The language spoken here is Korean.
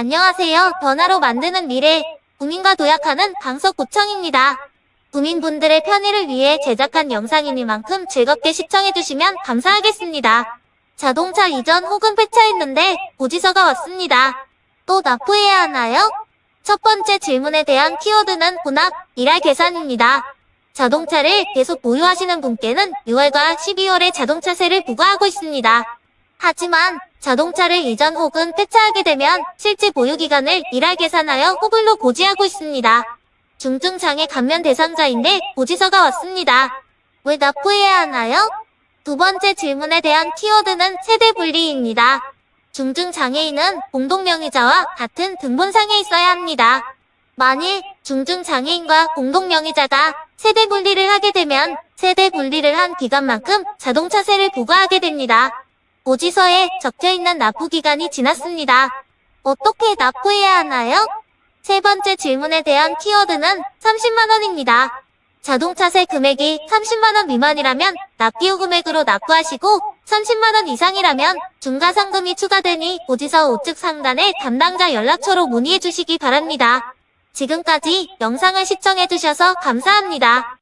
안녕하세요. 변화로 만드는 미래, 국민과 도약하는 강서구청입니다. 국민분들의 편의를 위해 제작한 영상이니만큼 즐겁게 시청해주시면 감사하겠습니다. 자동차 이전 혹은 폐차했는데 고지서가 왔습니다. 또 납부해야 하나요? 첫 번째 질문에 대한 키워드는 혼합, 일할 계산입니다. 자동차를 계속 보유하시는 분께는 6월과 12월에 자동차세를 부과하고 있습니다. 하지만 자동차를 이전 혹은 폐차하게 되면 실제 보유기간을 일할 계산하여 호불로 고지하고 있습니다. 중증장애 감면 대상자인데 고지서가 왔습니다. 왜 납부해야 하나요? 두 번째 질문에 대한 키워드는 세대 분리입니다. 중증장애인은 공동명의자와 같은 등본상에 있어야 합니다. 만일 중증장애인과 공동명의자가 세대 분리를 하게 되면 세대 분리를 한 기간만큼 자동차세를 부과하게 됩니다. 고지서에 적혀있는 납부기간이 지났습니다. 어떻게 납부해야 하나요? 세 번째 질문에 대한 키워드는 30만원입니다. 자동차세 금액이 30만원 미만이라면 납기후 금액으로 납부하시고 30만원 이상이라면 중과상금이 추가되니 고지서 우측 상단의 담당자 연락처로 문의해 주시기 바랍니다. 지금까지 영상을 시청해 주셔서 감사합니다.